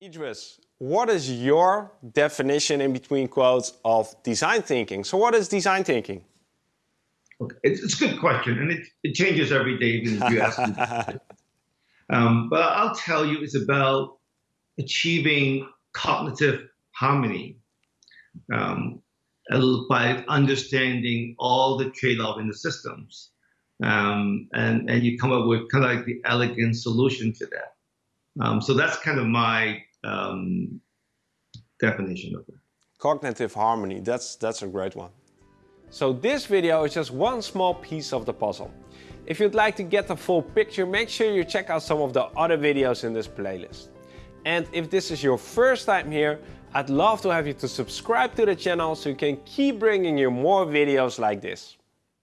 Idris, what is your definition in between quotes of design thinking? So what is design thinking? Okay. It's, it's a good question, and it, it changes every day even if you ask me. um, but I'll tell you, it's about achieving cognitive harmony um, by understanding all the trade-off in the systems. Um, and, and you come up with kind of like the elegant solution to that. Um, so that's kind of my um, definition of it. Cognitive harmony, that's, that's a great one. So this video is just one small piece of the puzzle. If you'd like to get the full picture, make sure you check out some of the other videos in this playlist. And if this is your first time here, I'd love to have you to subscribe to the channel so you can keep bringing you more videos like this.